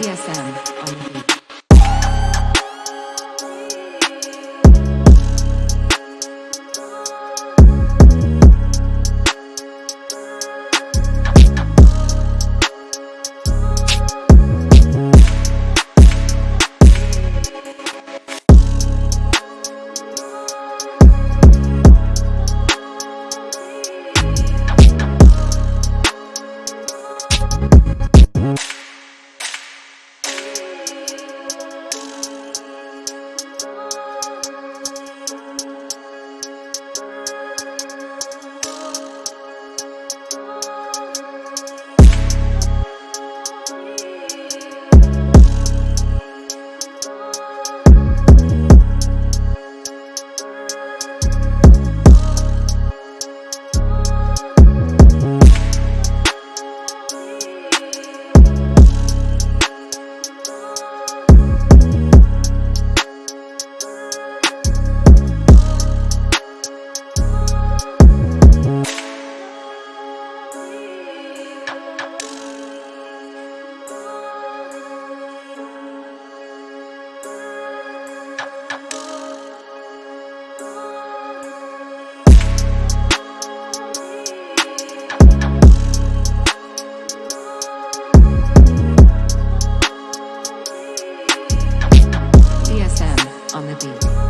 BDSM on on the beat.